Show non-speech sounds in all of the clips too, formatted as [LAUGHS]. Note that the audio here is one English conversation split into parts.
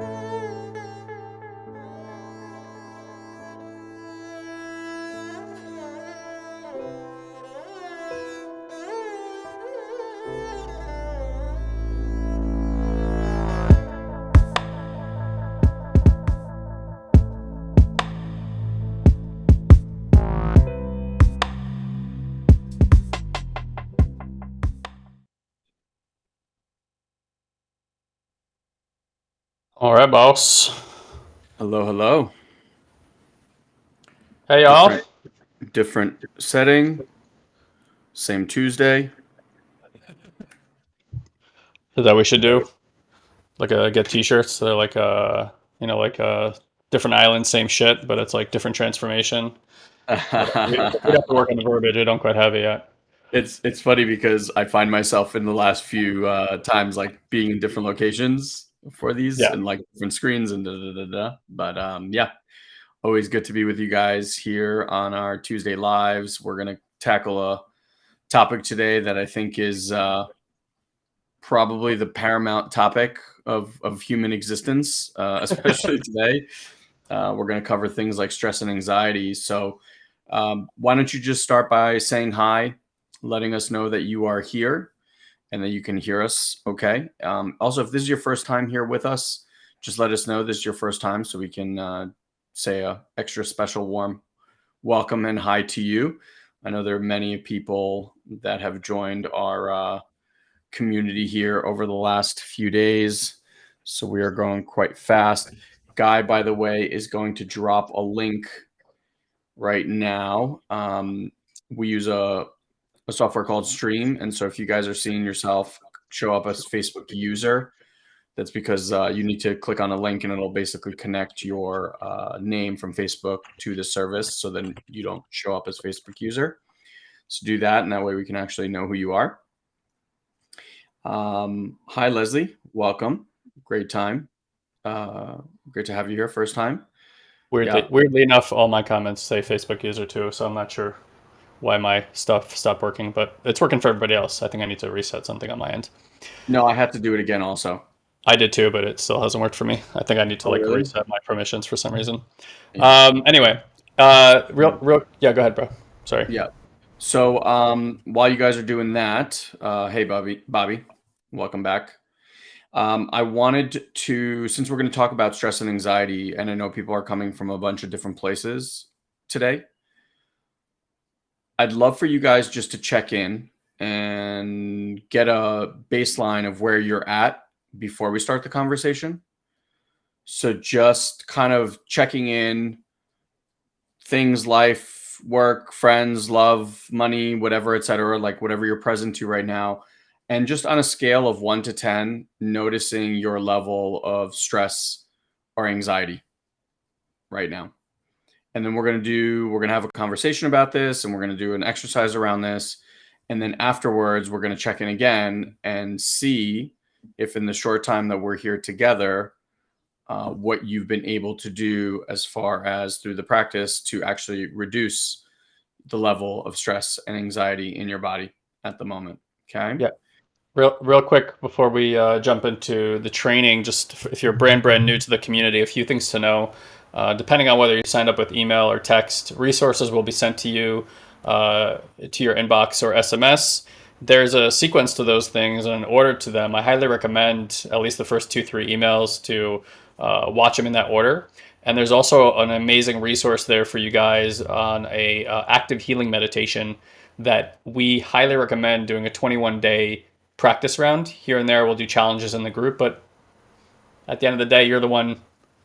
All right, boss. Hello, hello. Hey, y'all. Different, different setting. Same Tuesday. Is that what we should do? Like uh, get T-shirts. They're like uh, you know, like uh, different islands, same shit, but it's like different transformation. we, [LAUGHS] we have to work on the verbiage. I don't quite have it yet. It's it's funny because I find myself in the last few uh, times like being in different locations for these Yeah. and like different screens and da da da da. But um, yeah, always good to be with you guys here on our Tuesday lives. We're gonna tackle a topic today that I think is uh, probably the paramount topic of of human existence, uh, [LAUGHS] especially today. Uh, we're going to cover things like stress and anxiety. So, um, why don't you just start by saying hi, letting us know that you are here and that you can hear us okay. Um, also, if this is your first time here with us, just let us know this is your first time so we can uh, say a extra special warm welcome and hi to you. I know there are many people that have joined our uh, community here over the last few days. So we are going quite fast. Guy, by the way, is going to drop a link right now. Um, we use a, a software called Stream. And so if you guys are seeing yourself show up as Facebook user, that's because uh, you need to click on a link and it'll basically connect your uh, name from Facebook to the service so then you don't show up as Facebook user. So do that, and that way we can actually know who you are. Um, hi, Leslie. Welcome. Great time. Uh, great to have you here. First time. Weirdly, Yeah. weirdly enough, all my comments say Facebook user too, so I'm not sure why my stuff stopped working, but it's working for everybody else. I think I need to reset something on my end. No, I have to do it again also. I did too, but it still hasn't worked for me. I think I need to Oh, like really? reset my permissions for some reason. Yeah. Um, anyway, uh, real, real, yeah, go ahead, bro. Sorry. Yeah. So um, while you guys are doing that, uh, hey, Bobby, Bobby, welcome back. Um, I wanted to, since we're going to talk about stress and anxiety, and I know people are coming from a bunch of different places today, I'd love for you guys just to check in and get a baseline of where you're at before we start the conversation. So just kind of checking in, things, life, work, friends, love, money, whatever, etc. Like whatever you're present to right now. And just on a scale of one to 10, noticing your level of stress or anxiety right now. And then we're going to do, we're going to have a conversation about this and we're going to do an exercise around this. And then afterwards, we're going to check in again and see if in the short time that we're here together, uh, what you've been able to do as far as through the practice to actually reduce the level of stress and anxiety in your body at the moment. Okay. Yeah. Real, real quick before we uh, jump into the training, just if- you're brand brand new to the community, a few things to know. Uh, depending on whether you signed up with email or text, resources will be sent to you uh, to your inbox or SMS. There's a sequence to those things and an order to them. I highly recommend at least the first two, three emails to uh, watch them in that order. And there's also an amazing resource there for you guys on a uh, active healing meditation that we highly recommend doing a 21 day practice round. Here and there, we'll do challenges in the group, but at the end of the day, you're the one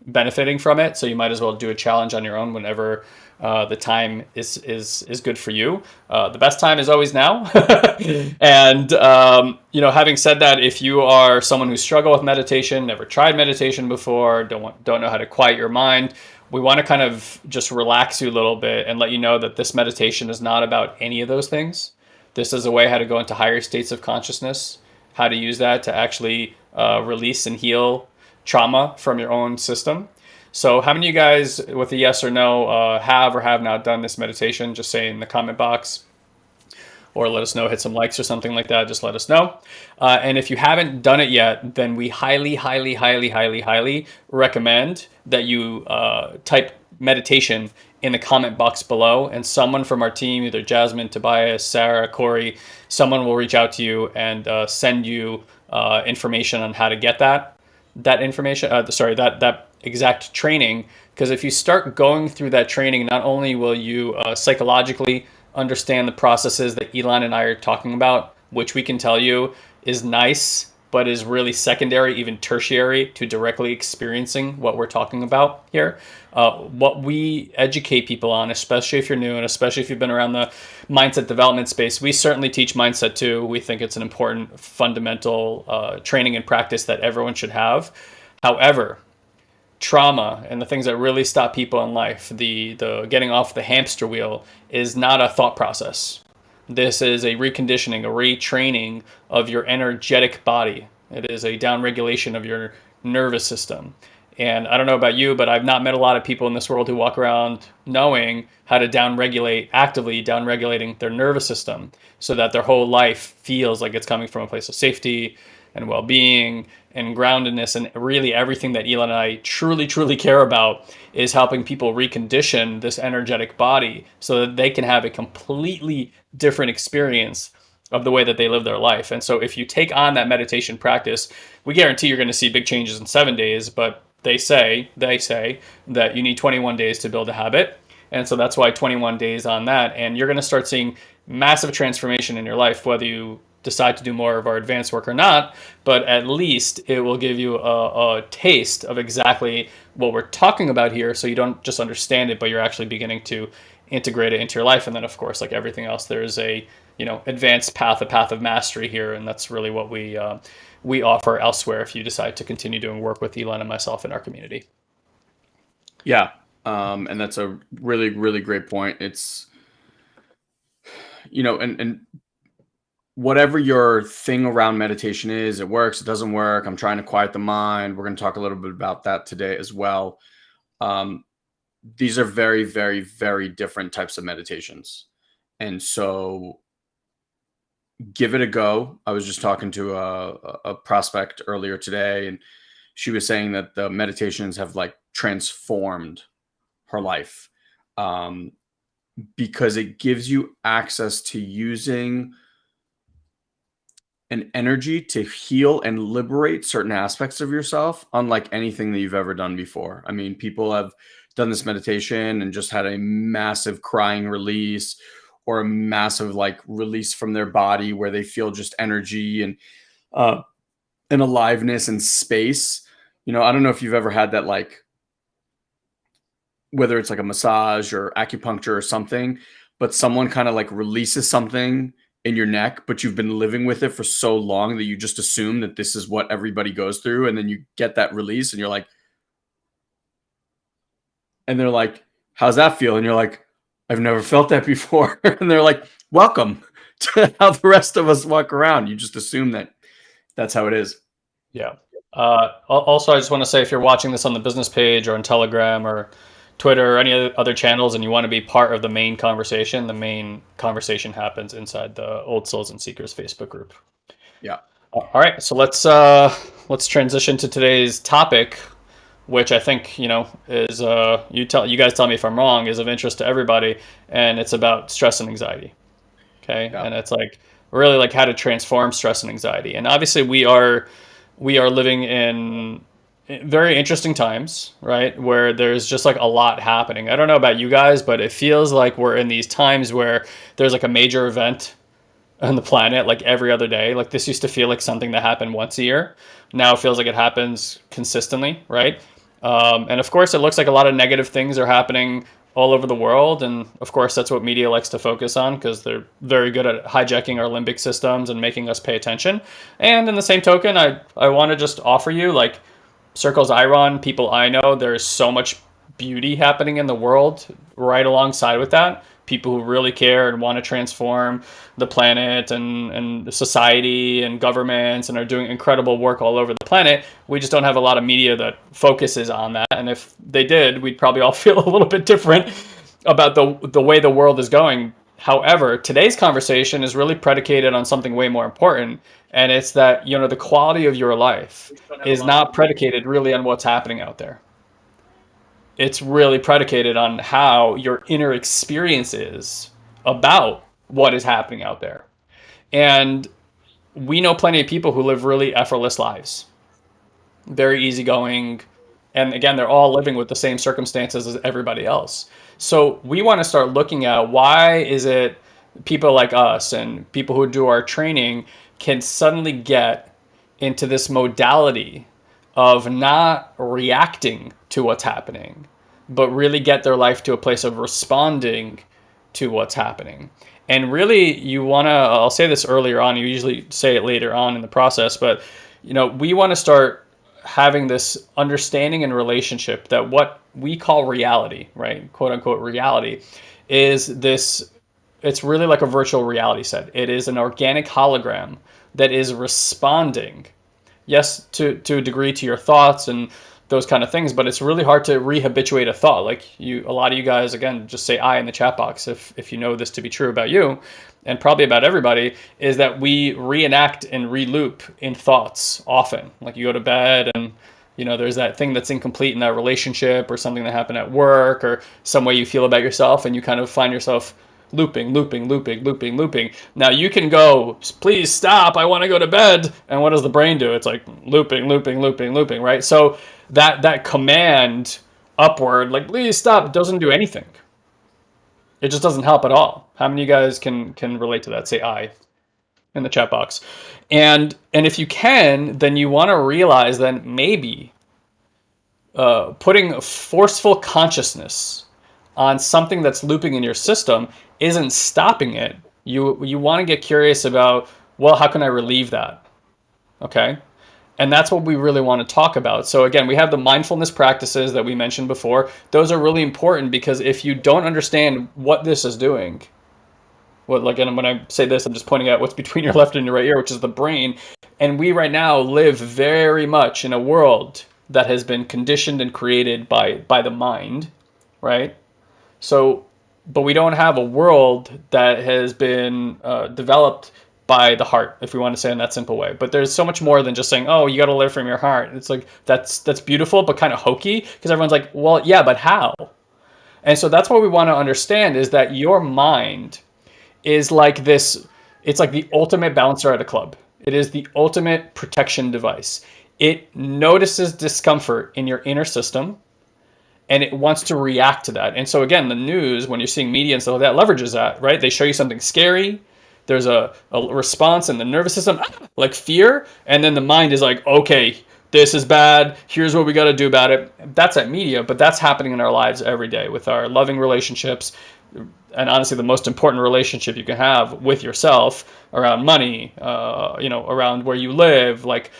benefiting from it. So you might as well do a challenge on your own whenever uh, the time is is is good for you. Uh, the best time is always now. [LAUGHS] and um, you know, having said that, if you are someone who struggle with meditation, never tried meditation before, don't want, don't know how to quiet your mind. We want to kind of just relax you a little bit and let you know that this meditation is not about any of those things. This is a way how to go into higher states of consciousness, how to use that to actually uh, release and heal trauma from your own system. So, how many of you guys, with a yes or no, uh, have or have not done this meditation? Just say in the comment box. or let us know, hit some likes or something like that. Just let us know. Uh, and if you haven't done it yet, then we highly, highly, highly, highly, highly recommend that you uh, type meditation in the comment box below and someone from our team, either Jasmine, Tobias, Sarah, Corey, someone will reach out to you and uh, send you uh, information on how to get that, that information, uh, sorry, that, that exact training. Because if you start going through that training, not only will you uh, psychologically understand the processes that Elon and I are talking about, which we can tell you is nice but is really secondary, even tertiary to directly experiencing what we're talking about here. Uh, what we educate people on, especially if you're new and especially if you've been around the mindset development space, we certainly teach mindset too. We think it's an important fundamental uh, training and practice that everyone should have. However, trauma and the things that really stop people in life, the, the getting off the hamster wheel, is not a thought process. This is a reconditioning, a retraining of your energetic body. It is a downregulation of your nervous system. And I don't know about you, but I've not met a lot of people in this world who walk around knowing how to downregulate, actively downregulating their nervous system so that their whole life feels like it's coming from a place of safety and well-being and groundedness and really everything that Elon and I truly, truly care about is helping people recondition this energetic body so that they can have a completely different experience of the way that they live their life. And so if you take on that meditation practice, we guarantee you're going to see big changes in seven days, but they say, they say that you need 21 days to build a habit. And so that's why 21 days on that. And you're going to start seeing massive transformation in your life, whether you decide to do more of our advanced work or not, but at least it will give you a, a, taste of exactly what we're talking about here. So you don't just understand it, but you're actually beginning to integrate it into your life. And then of course, like everything else, there's a, you know, advanced path, a path of mastery here. And that's really what we, uh, we offer elsewhere if you decide to continue doing work with Elon and myself in our community. Yeah. Um, and that's a really, really great point. It's, you know, and, and whatever your thing around meditation is, it works, it doesn't work. I'm trying to quiet the mind. We're going to talk a little bit about that today as well. Um, these are very, very, very different types of meditations. And so give it a go. I was just talking to a, a prospect earlier today, and she was saying that the meditations have like transformed her life um, because it gives you access to using – an energy to heal and liberate certain aspects of yourself, unlike anything that you've ever done before. I mean, people have done this meditation and just had a massive crying release or a massive like release from their body where they feel just energy and uh and aliveness and space. You know, I don't know if you've ever had that like whether it's like a massage or acupuncture or something, but someone kind of like releases something in your neck, but you've been living with it for so long that you just assume that this is what everybody goes through. And then you get that release and you're like, and they're like, how's that feel? And you're like, I've never felt that before. [LAUGHS] and they're like, welcome [LAUGHS] to how the rest of us walk around. You just assume that that's how it is. Yeah. Uh, also, I just want to say if you're watching this on the business page or on Telegram or Twitter or any other channels and you want to be part of the main conversation, the main conversation happens inside the Old Souls and Seekers Facebook group. Yeah. All right, so let's uh, let's transition to today's topic, which I think you know is uh, you tell you guys tell me if I'm wrong is of interest to everybody, and it's about stress and anxiety. Okay, yeah. and it's like really like how to transform stress and anxiety, and obviously we are we are living in very interesting times, right? Where there's just like a lot happening. I don't know about you guys, but it feels like we're in these times where there's like a major event on the planet like every other day. Like this used to feel like something that happened once a year. Now it feels like it happens consistently, right? Um, and of course, it looks like a lot of negative things are happening all over the world. And of course, that's what media likes to focus on because they're very good at hijacking our limbic systems and making us pay attention. And in the same token, I, I want to just offer you like, circles I run, people I know, there's so much beauty happening in the world right alongside with that. People who really care and want to transform the planet and, and society and governments and are doing incredible work all over the planet. We just don't have a lot of media that focuses on that. And if they did, we'd probably all [LAUGHS] feel a little bit different about the, the way the world is going However, today's conversation is really predicated on something way more important, and it's that you know the quality of your life is not predicated really on what's happening out there. It's really predicated on how your inner experience is about what is happening out there. And we know plenty of people who live really effortless lives, very easygoing. And again, they're all living with the same circumstances as everybody else. So we want to start looking at why is it people like us and people who do our training can suddenly get into this modality of not reacting to what's happening, but really get their life to a place of responding to what's happening. And really, you want to, I'll say this earlier on, you usually say it later on in the process, but you know, we want to start having this understanding and relationship that what we call reality, right? Quote unquote reality is this it's really like a virtual reality set. It is an organic hologram that is responding, yes, to, to a degree to your thoughts and those kind of things, but it's really hard to rehabituate a thought. Like you, a lot of you guys, again, just say I in the chat box if, if you know this to be true about you and probably about everybody is that we reenact and reloop in thoughts often. Like you go to bed and you know there's that thing that's incomplete in that relationship or something that happened at work or some way you feel about yourself and you kind of find yourself looping looping looping looping looping. Now you can go please stop i want to go to bed. And what does the brain do? It's like looping looping looping looping right? So that that command upward like please stop doesn't do anything it just doesn't help at all how many of you guys can can relate to that say i in the chat box and and if you can, then you want to realize that maybe uh, putting forceful consciousness on something that's looping in your system isn't stopping it. You you want to get curious about well, how can I relieve that? Okay. And that's what we really want to talk about. So again, we have the mindfulness practices that we mentioned before. Those are really important because if you don't understand what this is doing, what like and when I say this, I'm just pointing out what's [LAUGHS] between your left and your right ear, which is the brain. And we right now live very much in a world that has been conditioned and created by by the mind, right? So, but we don't have a world that has been uh, developed by the heart, if we want to say in that simple way. But there's so much more than just saying, "Oh, you got to live from your heart." It's like that's that's beautiful, but kind of hokey because everyone's like, "Well, yeah, but how?" And so that's what we want to understand is that your mind is like this it's like the ultimate bouncer at a club. It is the ultimate protection device. It notices discomfort in your inner system and it wants to react to that. And so again, the news, when you're seeing media and stuff like that, leverages that, right? They show you something scary. There's a, a response in the nervous system, like fear, and then the mind is like, okay, this is bad. Here's what we got to do about it. That's at media, but that's happening in our lives every day with our loving relationships, and honestly the most important relationship you can have with yourself around money uh, you know around where you live like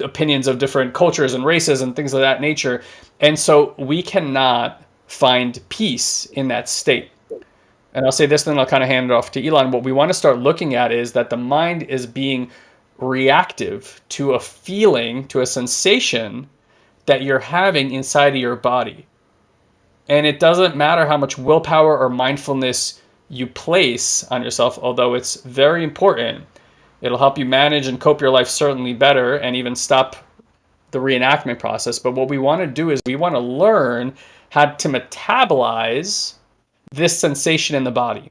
opinions of different cultures and races and things of that nature and so we cannot find peace in that state and i'll say this then i'll kind of hand it off to elon what we want to start looking at is that the mind is being reactive to a feeling to a sensation that you're having inside of your body and it doesn't matter how much willpower or mindfulness you place on yourself, although it's very important. It'll help you manage and cope your life certainly better and even stop the reenactment process. But what we want to do is we want to learn how to metabolize this sensation in the body.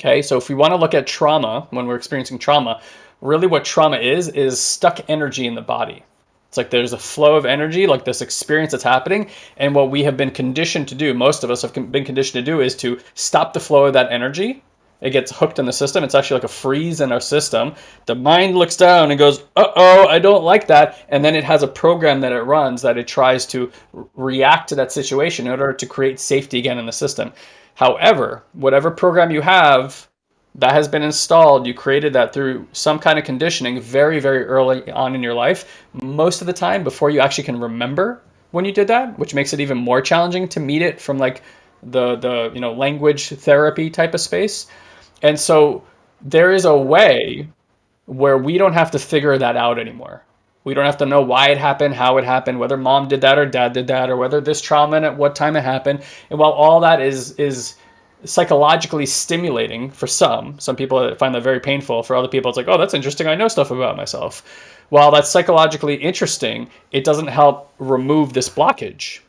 Okay, so if we want to look at trauma, when we're experiencing trauma, really what trauma is, is stuck energy in the body. It's like there's a flow of energy, like this experience that's happening. And what we have been conditioned to do, most of us have been conditioned to do, is to stop the flow of that energy. It gets hooked in the system. It's actually like a freeze in our system. The mind looks down and goes, uh oh, I don't like that. And then it has a program that it runs that it tries to react to that situation in order to create safety again in the system. However, whatever program you have, that has been installed. You created that through some kind of conditioning very, very early on in your life, most of the time before you actually can remember when you did that, which makes it even more challenging to meet it from like the the you know language therapy type of space. And so there is a way where we don't have to figure that out anymore. We don't have to know why it happened, how it happened, whether mom did that or dad did that, or whether this trauma and at what time it happened. And while all that is is psychologically stimulating for some. Some people find that very painful. For other people, it's like, oh, that's interesting. I know stuff about myself. While that's psychologically interesting, it doesn't help remove this blockage.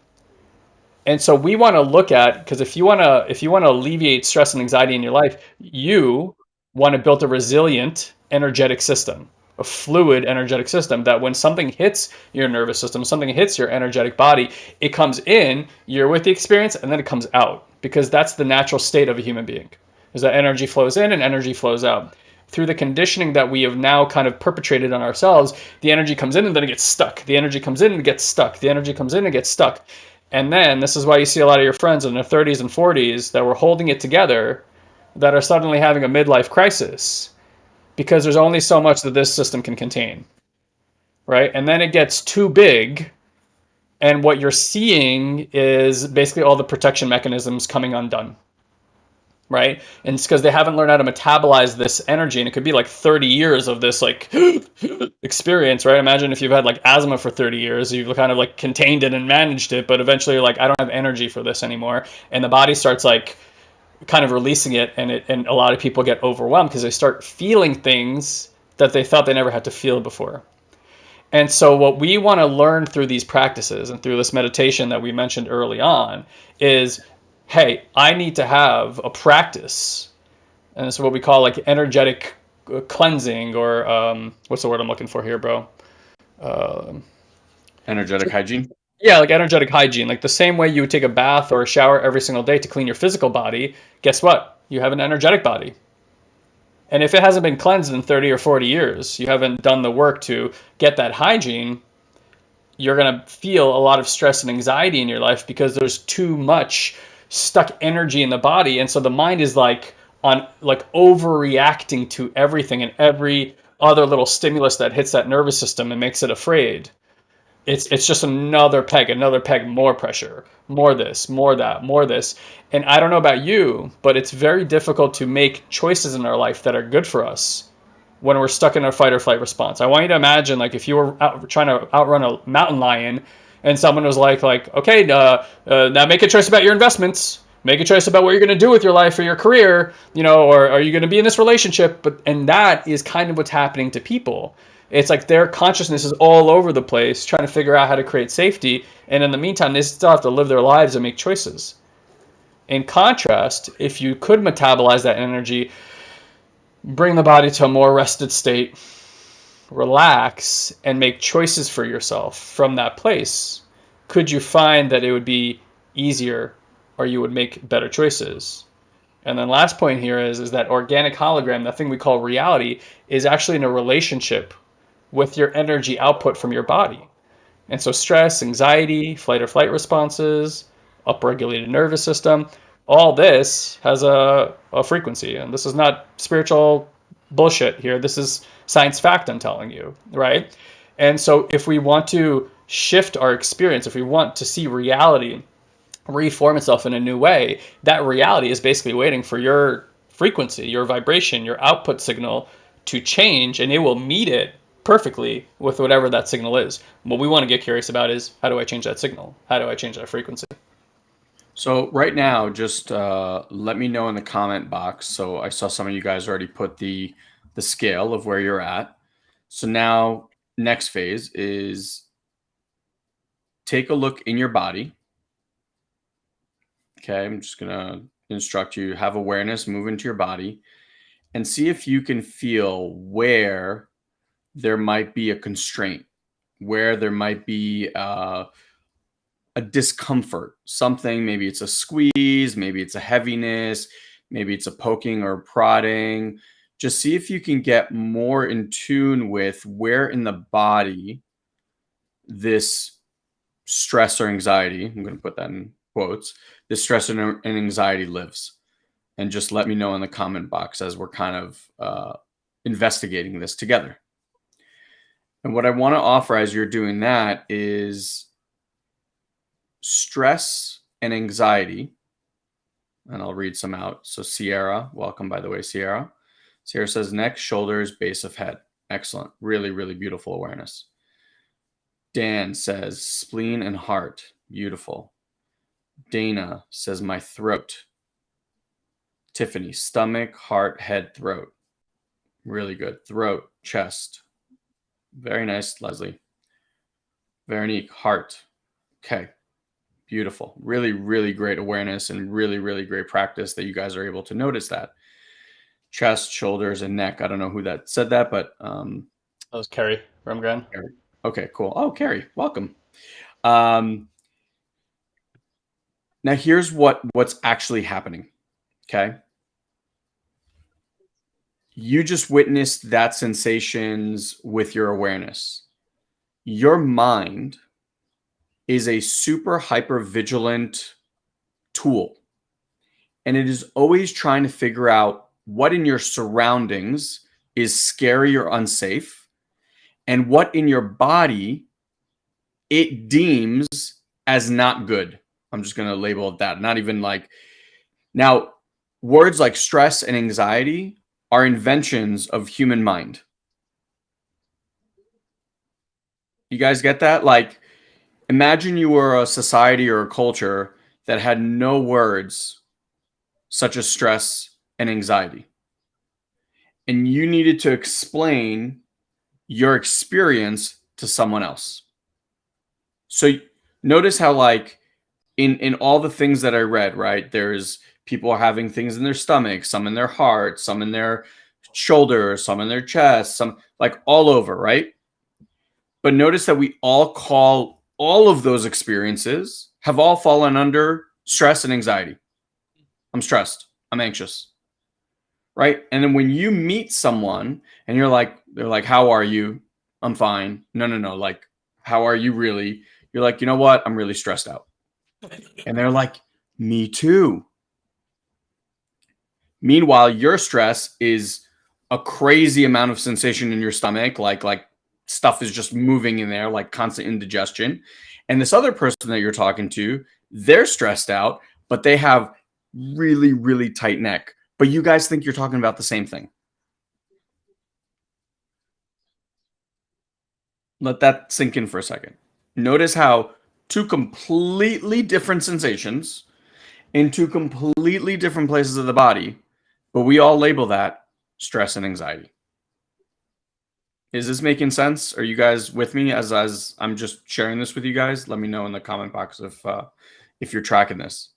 And so we want to look at because if you want to if you want to alleviate stress and anxiety in your life, you want to build a resilient energetic system, a fluid energetic system that when something hits your nervous system, something hits your energetic body, it comes in, you're with the experience, and then it comes out because that's the natural state of a human being. Is that energy flows in and energy flows out. Through the conditioning that we have now kind of perpetrated on ourselves, the energy comes in and then it gets stuck. The energy comes in and gets stuck. The energy comes in and gets stuck. And then this is why you see a lot of your friends in their 30s and 40s that were holding it together that are suddenly having a midlife crisis because there's only so much that this system can contain. Right? And then it gets too big and what you're seeing is basically all the protection mechanisms coming undone right? And it's because they haven't learned how to metabolize this energy and it could be like 30 years of this like [GASPS] experience right? Imagine if you've had like asthma for 30 years you've kind of like contained it and managed it but eventually like i don't have energy for this anymore. And the body starts like kind of releasing it and it and a lot of people get overwhelmed because they start feeling things that they thought they never had to feel before. And so, what we want to learn through these practices and through this meditation that we mentioned early on is hey, I need to have a practice. And it's what we call like energetic uh, cleansing, or um, what's the word I'm looking for here, bro? Uh, energetic hygiene? Yeah, like energetic hygiene. Like the same way you would take a bath or a shower every single day to clean your physical body, guess what? You have an energetic body. And if it hasn't been cleansed in 30 or 40 years, you haven't done the work to get that hygiene, you're going to feel a lot of stress and anxiety in your life because there's too much stuck energy in the body. And so the mind is like on like overreacting to everything and every other little stimulus that hits that nervous system and makes it afraid it's it's just another peg, another peg, more pressure, more this, more that, more this. And I don't know about you, but it's very difficult to make choices in our life that are good for us when we're stuck in a fight or flight response. I want you to imagine like if you were out, trying to outrun a mountain lion and someone was like like, "Okay, uh, uh, now make a choice about your investments." Make a choice about what you're going to do with your life or your career, you know, or are you going to be in this relationship? But and that is kind of what's happening to people it's like their consciousness is all over the place trying to figure out how to create safety. And in the meantime, they still have to live their lives and make choices. In contrast, if you could metabolize that energy, bring the body to a more rested state, relax, and make choices for yourself from that place, could you find that it would be easier or you would make better choices? And then last point here is, is that organic hologram, that thing we call reality, is actually in a relationship with your energy output from your body. And so stress, anxiety, flight or flight responses, upregulated nervous system, all this has a, a frequency. And this is not spiritual bullshit here. This is science fact I'm telling you, right? And so if we want to shift our experience, if we want to see reality reform itself in a new way, that reality is basically waiting for your frequency, your vibration, your output signal to change and it will meet it perfectly with whatever that signal is. What we want to get curious about is how do I change that signal? How do I change that frequency? So right now, just uh, let me know in the comment box. So I saw some of you guys already put the the scale of where you're at. So now next phase is take a look in your body. Okay, I'm just gonna instruct you have awareness, move into your body, and see if you can feel where there might be a constraint, where there might be uh, a discomfort, something, maybe it's a squeeze, maybe it's a heaviness, maybe it's a poking or prodding. Just see if you can get more in tune with where in the body this stress or anxiety, I'm going to put that in quotes, this stress and anxiety lives. And just let me know in the comment box as we're kind of uh, investigating this together. And what I want to offer as you're doing that is stress and anxiety. And I'll read some out. So, Sierra, welcome, by the way, Sierra. Sierra says neck, shoulders, base of head. Excellent. Really, really beautiful awareness. Dan says spleen and heart. Beautiful. Dana says my throat. Tiffany, stomach, heart, head, throat. Really good. Throat, chest. Very nice, Leslie. Veronique, heart. Okay. Beautiful. Really, really great awareness and really, really great practice that you guys are able to notice that. Chest, shoulders, and neck. I don't know who that said that, but um that was Carrie Remgren. Okay, cool. Oh, Carrie, welcome. Um now here's what what's actually happening. Okay. You just witnessed that sensations with your awareness. Your mind is a super hyper vigilant tool. And it is always trying to figure out what in your surroundings is scary or unsafe and what in your body it deems as not good. I'm just going to label it that. Not even like now words like stress and anxiety are inventions of human mind. You guys get that? Like imagine you were a society or a culture that had no words such as stress and anxiety. And you needed to explain your experience to someone else. So notice how like in in all the things that I read, right? There's people having things in their stomach, some in their heart, some in their shoulder, some in their chest, some like all over, right? But notice that we all call all of those experiences have all fallen under stress and anxiety. I'm stressed. I'm anxious. Right. And then when you meet someone and you're like, they're like, how are you? I'm fine. No, no, no. Like, how are you really? You're like, you know what? I'm really stressed out. And they're like, me too. Meanwhile, your stress is a crazy amount of sensation in your stomach, like like stuff is just moving in there, like constant indigestion. And this other person that you're talking to, they're stressed out, but they have really, really tight neck. But you guys think you're talking about the same thing. Let that sink in for a second. Notice how two completely different sensations in two completely different places of the body, but we all label that stress and anxiety. Is this making sense? Are you guys with me as as I'm just sharing this with you guys? Let me know in the comment box if uh, if you're tracking this.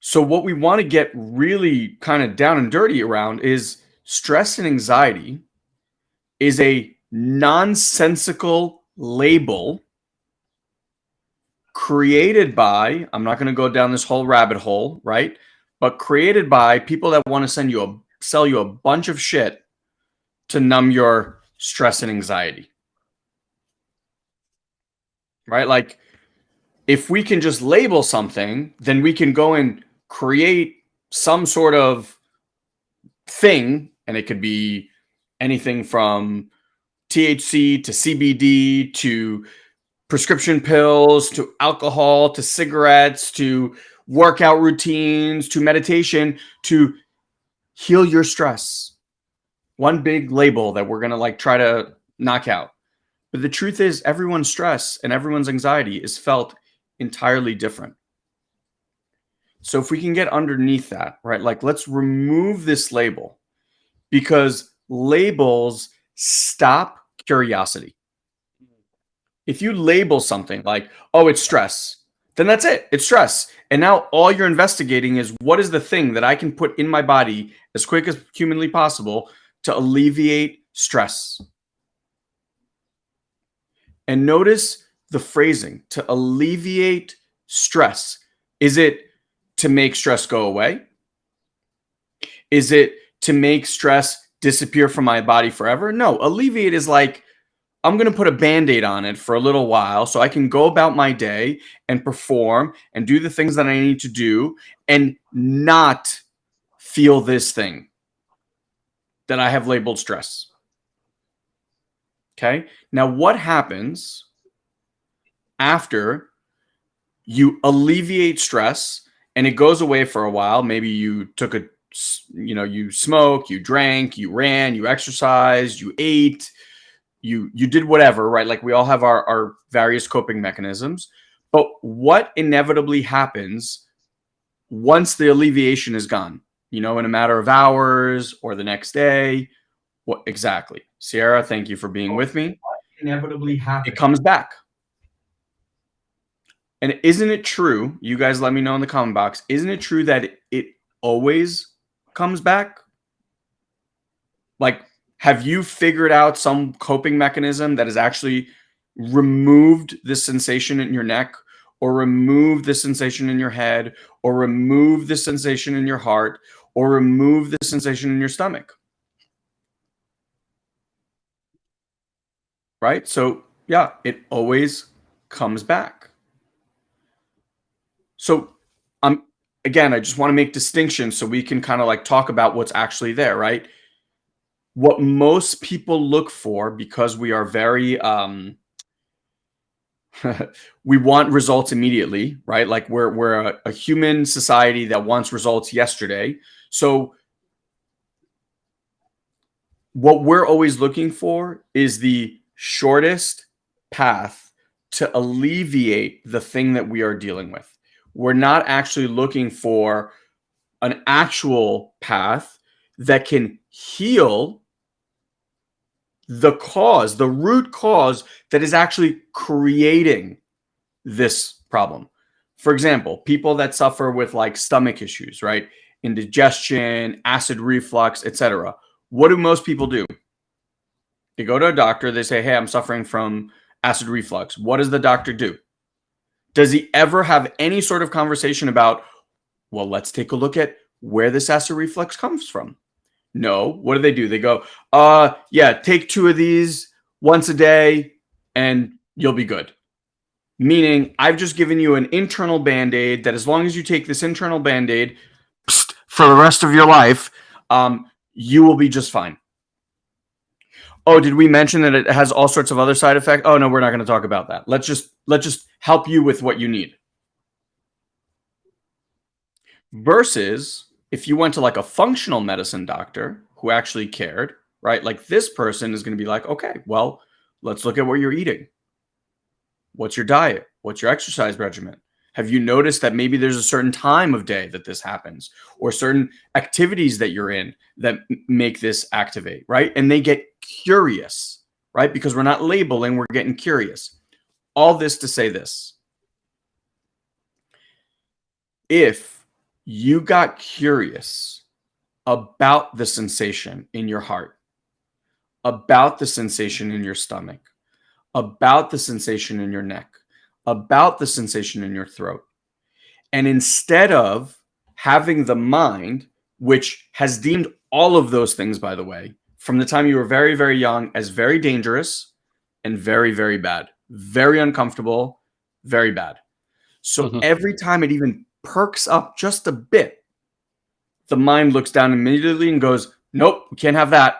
So what we want to get really kind of down and dirty around is stress and anxiety is a nonsensical label created by I'm not going to go down this whole rabbit hole, right? But created by people that want to send you a sell you a bunch of shit to numb your stress and anxiety. Right? Like if we can just label something, then we can go and create some sort of thing and it could be anything from THC to CBD to prescription pills to alcohol to cigarettes to workout routines to meditation to heal your stress one big label that we're going to like try to knock out. But the truth is everyone's stress and everyone's anxiety is felt entirely different. So if we can get underneath that, right? Like let's remove this label because labels stop curiosity. If you label something like, oh, it's stress, then that's it. It's stress. And now all you're investigating is what is the thing that I can put in my body as quick as humanly possible to alleviate stress. And notice the phrasing to alleviate stress. Is it to make stress go away? Is it to make stress disappear from my body forever? No, alleviate is like, I'm going to put a band aid on it for a little while so I can go about my day and perform and do the things that I need to do and not feel this thing that I have labeled stress. Okay. Now, what happens after you alleviate stress and it goes away for a while? Maybe you took a, you know, you smoke, you drank, you ran, you exercised, you ate, you you did whatever, right? Like we all have our, our various coping mechanisms. But what inevitably happens once the alleviation is gone, you know, in a matter of hours or the next day. What exactly? Sierra, thank you for being with me. Inevitably happens. It comes back. And isn't it true? You guys let me know in the comment box. Isn't it true that it always comes back? Like, have you figured out some coping mechanism that has actually removed the sensation in your neck or remove the sensation in your head or remove the sensation in your heart or remove the sensation in your stomach? Right? So, yeah, it always comes back. So, um, again, I just want to make distinctions so we can kind of like talk about what's actually there, right? What most people look for because we are very um [LAUGHS] we want results immediately, right? Like we're we're a, a human society that wants results yesterday. So what we're always looking for is the shortest path to alleviate the thing that we are dealing with. We're not actually looking for an actual path that can heal the cause, the root cause that is actually creating this problem. For example, people that suffer with like stomach issues, right? Indigestion, acid reflux, etc. What do most people do? They go to a doctor, they say, Hey, I'm suffering from acid reflux. What does the doctor do? Does he ever have any sort of conversation about, well, let's take a look at where this acid reflux comes from? No. What do they do? They go, uh, yeah, take two of these once a day and you'll be good. Meaning, I've just given you an internal band aid that as long as you take this internal band aid for the rest of your life, um, you will be just fine. Oh, did we mention that it has all sorts of other side effects? Oh no, we're not going to talk about that. Let's just let's just help you with what you need. Versus if you went to like a functional medicine doctor who actually cared, right? Like this person is going to be like, okay, well, let's look at what you're eating. What's your diet? What's your exercise regimen? Have you noticed that maybe there's a certain time of day that this happens or certain activities that you're in that make this activate, right? And they get curious, right? Because we're not labeling, we're getting curious. All this to say this. If you got curious about the sensation in your heart, about the sensation in your stomach, about the sensation in your neck, about the sensation in your throat. And instead of having the mind, which has deemed all of those things, by the way, from the time you were very, very young as very dangerous and very, very bad, very uncomfortable, very bad. So mm -hmm. every time it even perks up just a bit, the mind looks down immediately and goes, nope, we can't have that.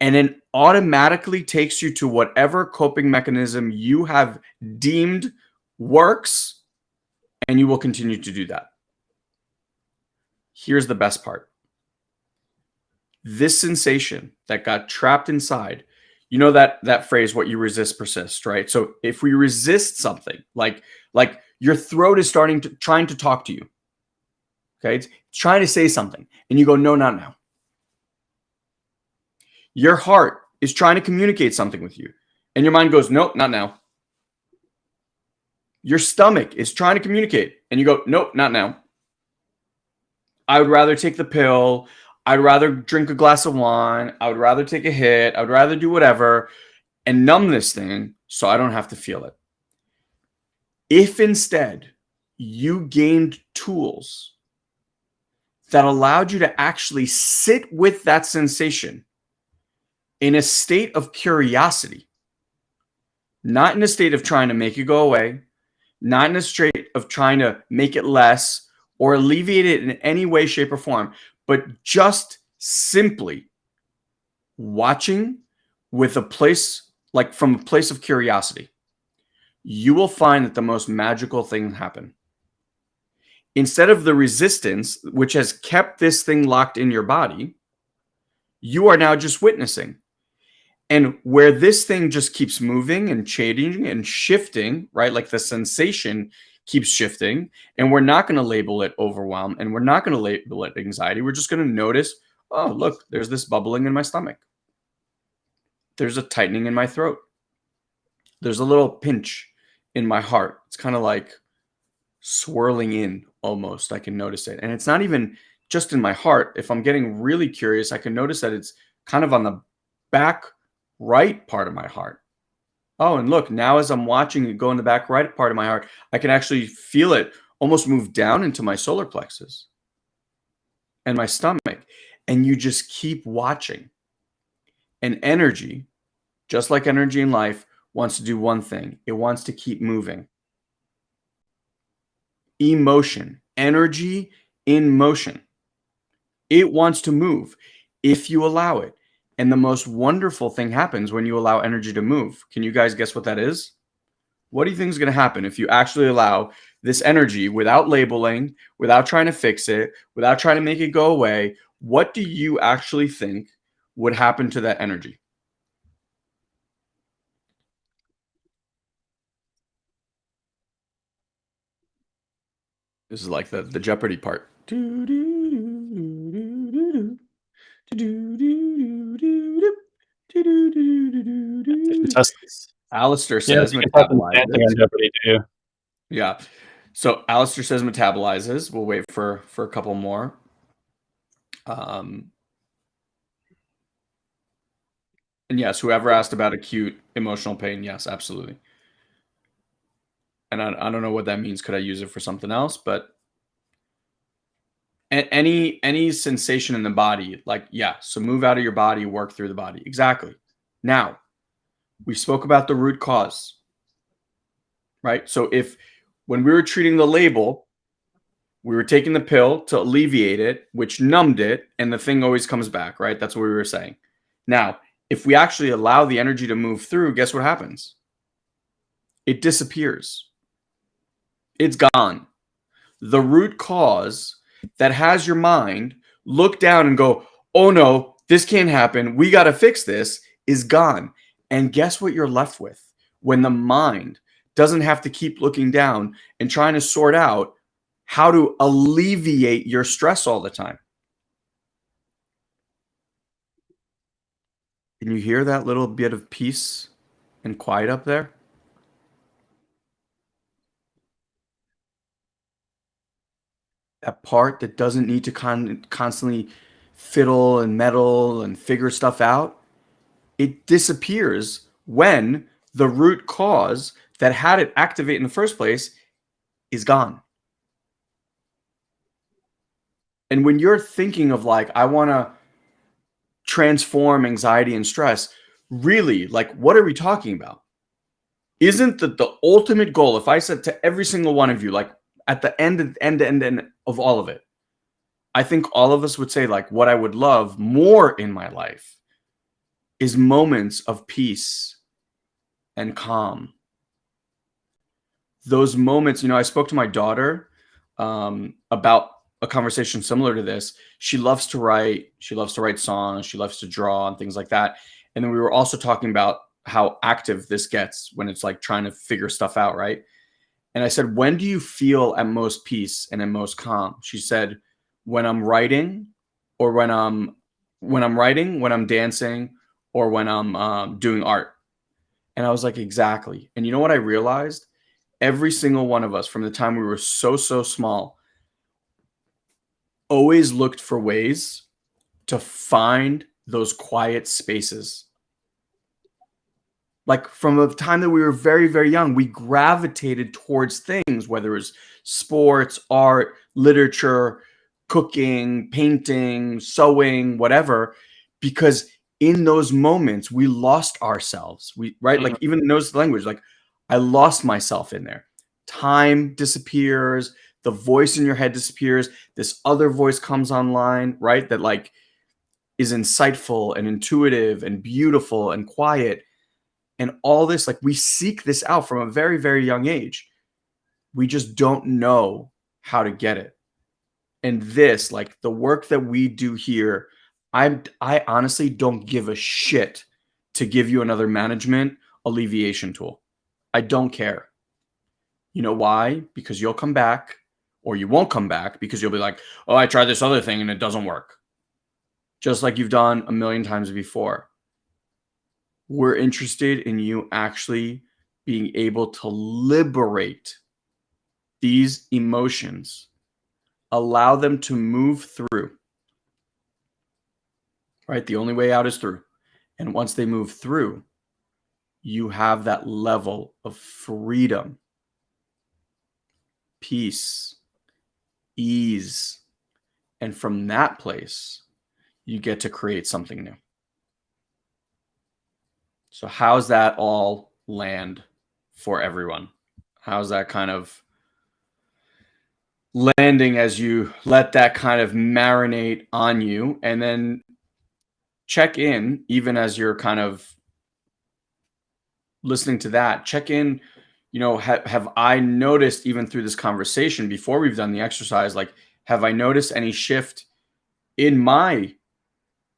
And then automatically takes you to whatever coping mechanism you have deemed works, and you will continue to do that. Here's the best part. This sensation that got trapped inside, you know that that phrase, what you resist persists, right? So if we resist something like like your throat is starting to trying to talk to you. Okay. It's, trying to say something. And you go, no, not now. Your heart is trying to communicate something with you. And your mind goes, nope, not now. Your stomach is trying to communicate. And you go, nope, not now. I would rather take the pill. I'd rather drink a glass of wine. I would rather take a hit. I would rather do whatever and numb this thing so I don't have to feel it. If instead you gained tools that allowed you to actually sit with that sensation in a state of curiosity, not in a state of trying to make it go away, not in a state of trying to make it less or alleviate it in any way, shape, or form, but just simply watching with a place like from a place of curiosity you will find that the most magical thing happen. Instead of the resistance, which has kept this thing locked in your body, you are now just witnessing. And where this thing just keeps moving and changing and shifting, right? Like the sensation keeps shifting and we're not going to label it overwhelm and we're not going to label it anxiety. We're just going to notice, oh, look, there's this bubbling in my stomach. There's a tightening in my throat. There's a little pinch in my heart. It's kind of like swirling in almost. I can notice it. And it's not even just in my heart. If I'm getting really curious, I can notice that it's kind of on the back right part of my heart. Oh, and look, now as I'm watching it go in the back right part of my heart, I can actually feel it almost move down into my solar plexus and my stomach. And you just keep watching. And energy, just like energy in life, wants to do one thing it wants to keep moving. Emotion, energy in motion. It wants to move if you allow it. And the most wonderful thing happens when you allow energy to move. Can you guys guess what that is? What do you think is going to happen if you actually allow this energy without labeling, without trying to fix it, without trying to make it go away? What do you actually think would happen to that energy? This is like the, the Jeopardy part. Alistair says yeah, metabolizes. Yeah. So Alistair says metabolizes. We'll wait for for a couple more. Um, and yes, whoever asked about acute emotional pain, yes, absolutely. And I, I don't know what that means. Could I use it for something else? But any any sensation in the body like yeah so move out of your body work through the body. Exactly. Now we spoke about the root cause right? So if when we were treating the label we were taking the pill to alleviate it which numbed it and the thing always comes back right? That's what we were saying. Now if we actually allow the energy to move through guess what happens? It disappears it's gone the root cause that has your mind look down and go, oh no, this can't happen. We got to fix this is gone. And guess what you're left with when the mind doesn't have to keep looking down and trying to sort out how to alleviate your stress all the time. Can you hear that little bit of peace and quiet up there? That part that doesn't need to con- constantly fiddle and meddle and figure stuff out, it disappears when the root cause that had it activate in the first place is gone. And when you're thinking of like, I want to transform anxiety and stress, really, like, what are we talking about? Isn't that the ultimate goal? If I said to every single one of you, like, at the end, end, end, end of all of it, I think all of us would say like what I would love more in my life is moments of peace and calm. Those moments, you know, I spoke to my daughter um, about a conversation similar to this. She loves to write. She loves to write songs. She loves to draw and things like that. And then we were also talking about how active this gets when it's like trying to figure stuff out, right? And I said, When do you feel at most peace and at most calm? She said, When I'm writing, or when I'm when I'm writing, when I'm dancing, or when I'm um, doing art. And I was like, Exactly. And you know what I realized? Every single one of us from the time we were so, so small always looked for ways to find those quiet spaces like from the time that we were very very young we gravitated towards things whether it was sports art literature cooking painting sewing whatever because in those moments we lost ourselves. We right? Mm-hmm. like even knows the language like i lost myself in there. Time disappears the voice in your head disappears this other voice comes online right? That like is insightful and intuitive and beautiful and quiet and all this like we seek this out from a very very young age we just don't know how to get it and this like the work that we do here I'm, i honestly don't give a shit to give you another management alleviation tool i don't care You know why? Because you'll come back or you won't come back because you'll be like, oh, I tried this other thing and it doesn't work. Just like you've done a million times before. We're interested in you actually being able to liberate these emotions, allow them to move through. Right? The only way out is through. And once they move through, you have that level of freedom, peace, ease. And from that place, you get to create something new. So, how's that all land for everyone? How's that kind of landing as you let that kind of marinate on you and then check in even as you're kind of listening to that check in you know ha- have i noticed even through this conversation before we've done the exercise like have i noticed any shift in my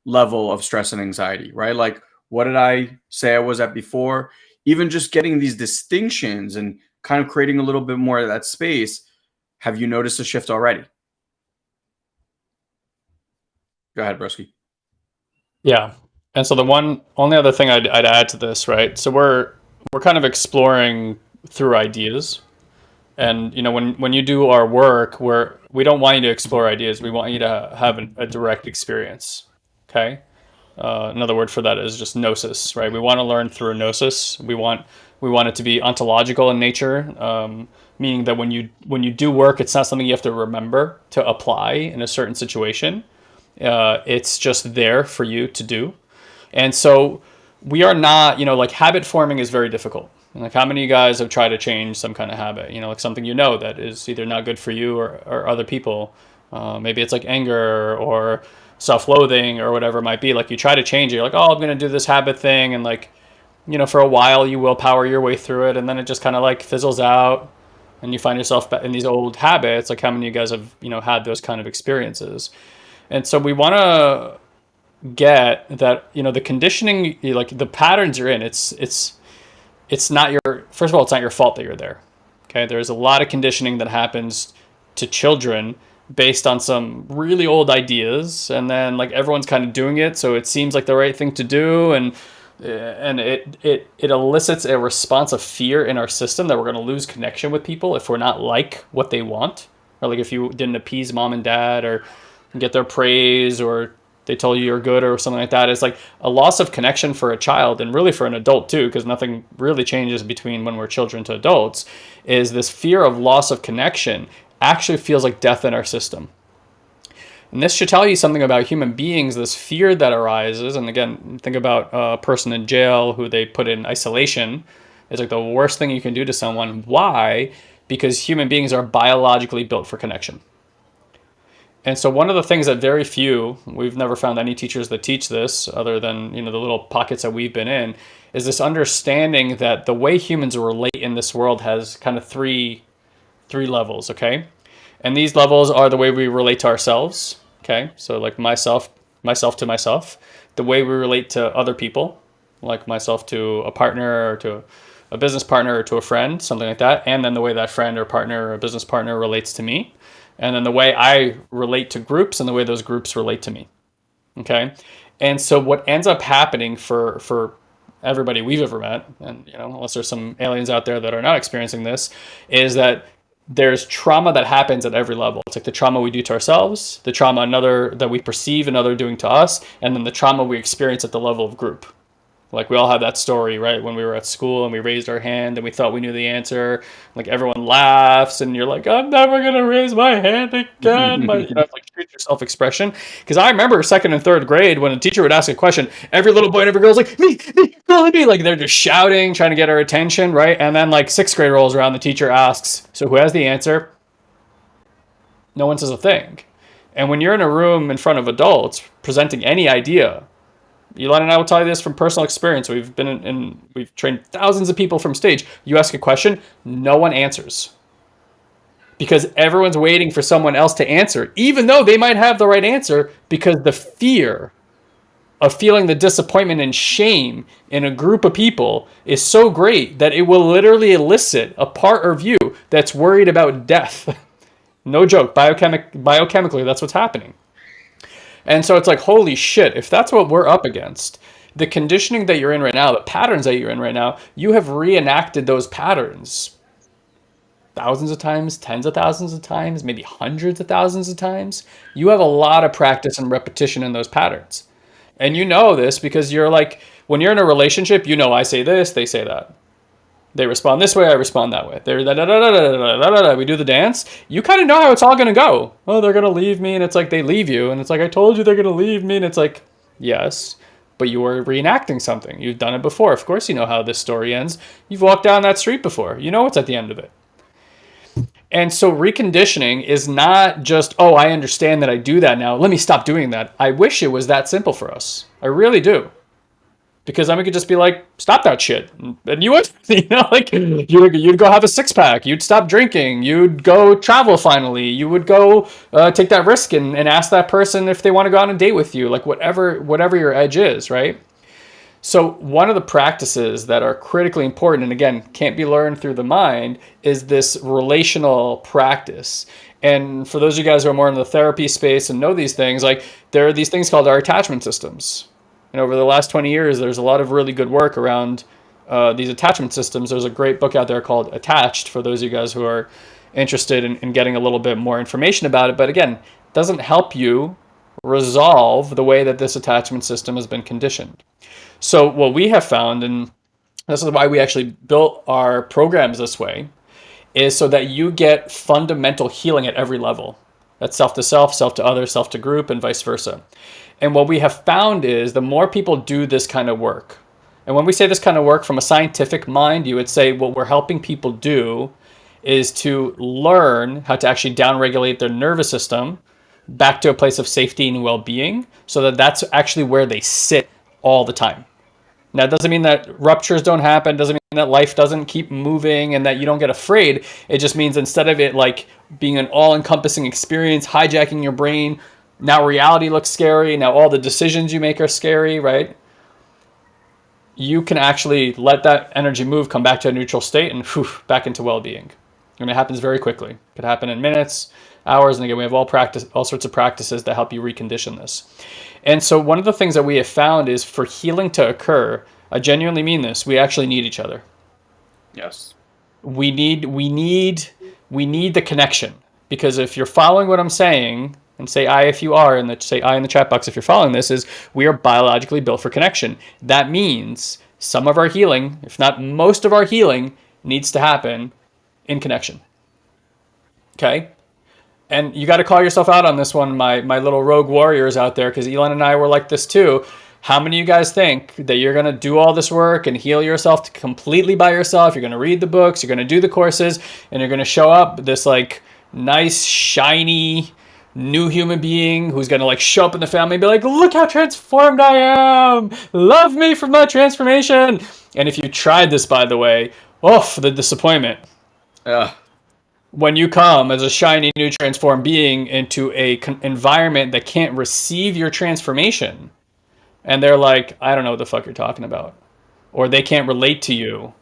level of stress and anxiety right like what did i say i was at before? Even just getting these distinctions and kind of creating a little bit more of that space have you noticed a shift already? Go ahead broski. Yeah. And so the one only other thing I'd, I'd add to this right? So we're we're kind of exploring through ideas. And you know when when you do our work we're we don't want you to explore ideas. We want you to have an, a direct experience okay uh, another word for that is just gnosis right? We want to learn through gnosis. We want we want it to be ontological in nature um, meaning that when you when you do work it's not something you have to remember to apply in a certain situation. Uh, it's just there for you to do. And so we are not, you know, like habit forming is very difficult. like how many of you guys have tried to change some kind of habit, you know, like something you know that is either not good for you or, or other people. Uh, maybe it's like anger or self-loathing or whatever it might be. Like you try to change it, you're like, oh, I'm going to do this habit thing. And like, you know, for a while you will power your way through it. And then it just kind of like fizzles out and you find yourself in these old habits. Like how many of you guys have, you know, had those kind of experiences? And so we want to get that you know the conditioning like the patterns you're in it's it's it's not your first of all it's not your fault that you're there okay there's a lot of conditioning that happens to children based on some really old ideas and then like everyone's kind of doing it so it seems like the right thing to do and eh, and it it it elicits a response of fear in our system that we're going to lose connection with people if we're not like what they want or like if you didn't appease mom and dad or get their praise or they tell you you're good or something like that. It's like a loss of connection for a child and really for an adult too, because nothing really changes between when we're children to adults, is this fear of loss of connection actually feels like death in our system. And this should tell you something about human beings, this fear that arises. And again, think about a person in jail who they put in isolation. It's like the worst thing you can do to someone. Why? Because human beings are biologically built for connection. And so one of the things that very few, we've never found any teachers that teach this other than, you know, the little pockets that we've been in, is this understanding that the way humans relate in this world has kind of three three levels, okay? And these levels are the way we relate to ourselves, okay? So like myself, myself to myself, the way we relate to other people, like myself to a partner or to a business partner or to a friend, something like that, and then the way that friend or partner or business partner relates to me and then the way I relate to groups and the way those groups relate to me. Okay. And so what ends up happening for, for everybody we've ever met, and you know, unless there's some aliens out there that are not experiencing this, is that there's trauma that happens at every level. It's like the trauma we do to ourselves, the trauma another that we perceive another doing to us, and then the trauma we experience at the level of group. Like we all have that story, right? When we were at school and we raised our hand and we thought we knew the answer. Like everyone laughs and you're like, I'm never gonna raise my hand again. [LAUGHS] But you know, like treat your self expression. Because I remember second and third grade when a teacher would ask a question, every little boy and every girl's like, me, me, me, me. Like they're just shouting, trying to get our attention, right? And then like sixth grade rolls around, the teacher asks, so who has the answer? No one says a thing. And when you're in a room in front of adults presenting any idea, Elon and I will tell you this from personal experience. We've been in, in, we've trained thousands of people from stage. You ask a question, no one answers. Because everyone's waiting for someone else to answer, even though they might have the right answer, because the fear of feeling the disappointment and shame in a group of people is so great that it will literally elicit a part of you that's worried about death. [LAUGHS] no joke, biochemic biochemically, that's what's happening. And so it's like, holy shit, if that's what we're up against, the conditioning that you're in right now, the patterns that you're in right now, you have reenacted those patterns thousands of times, tens of thousands of times, maybe hundreds of thousands of times. You have a lot of practice and repetition in those patterns. And you know this because you're like, when you're in a relationship, you know, I say this, they say that. They respond this way, I respond that way. They're da da da da da da da da. We do the dance. You kind of know how it's all gonna go. Oh, they're gonna leave me, and it's like they leave you, and it's like I told you they're gonna leave me, and it's like, yes, but you were reenacting something. You've done it before. Of course, you know how this story ends. You've walked down that street before. You know what's at the end of it. And so reconditioning is not just, oh, I understand that I do that now. Let me stop doing that. I wish it was that simple for us. I really do. Because then we could just be like, stop that shit. And you would, [LAUGHS] you know, like you'd, you'd go have a six pack. You'd stop drinking. You'd go travel finally. You would go uh, take that risk and, and ask that person if they want to go on a date with you. Like whatever, whatever your edge is, right? So one of the practices that are critically important, and again, can't be learned through the mind, is this relational practice. And for those of you guys who are more in the therapy space and know these things, like there are these things called our attachment systems. And over the last 20 years, there's a lot of really good work around uh, these attachment systems. There's a great book out there called Attached for those of you guys who are interested in, in getting a little bit more information about it. But again, doesn't help you resolve the way that this attachment system has been conditioned. So what we have found, and this is why we actually built our programs this way, is so that you get fundamental healing at every level. That's self to self, self to other, self to group, and vice versa. And what we have found is the more people do this kind of work, and when we say this kind of work from a scientific mind, you would say what we're helping people do is to learn how to actually downregulate their nervous system back to a place of safety and well-being so that that's actually where they sit all the time. Now, it doesn't mean that ruptures don't happen, doesn't mean that life doesn't keep moving and that you don't get afraid. It just means instead of it like being an all-encompassing experience, hijacking your brain, now reality looks scary, now all the decisions you make are scary, right? You can actually let that energy move, come back to a neutral state and whew, back into well-being. And it happens very quickly. It could happen in minutes, hours, and again, we have all practice, all sorts of practices that help you recondition this. And so one of the things that we have found is for healing to occur, I genuinely mean this, we actually need each other. Yes. We need we need we need the connection. Because if you're following what I'm saying, and say I if you are, and say I in the chat box if you're following this, is we are biologically built for connection. That means some of our healing, if not most of our healing, needs to happen in connection. Okay? and you got to call yourself out on this one, my my little rogue warriors out there, because Elon and I were like this too. How many of you guys think that you're going to do all this work and heal yourself completely by yourself? You're going to read the books, you're going to do the courses, and you're going to show up this like nice, shiny, new human being who's going to like show up in the family and be like, look how transformed I am. Love me for my transformation. And if you tried this, by the way, oh, the disappointment. Yeah when you come as a shiny new transformed being into a environment that can't receive your transformation and they're like i don't know what the fuck you're talking about or they can't relate to you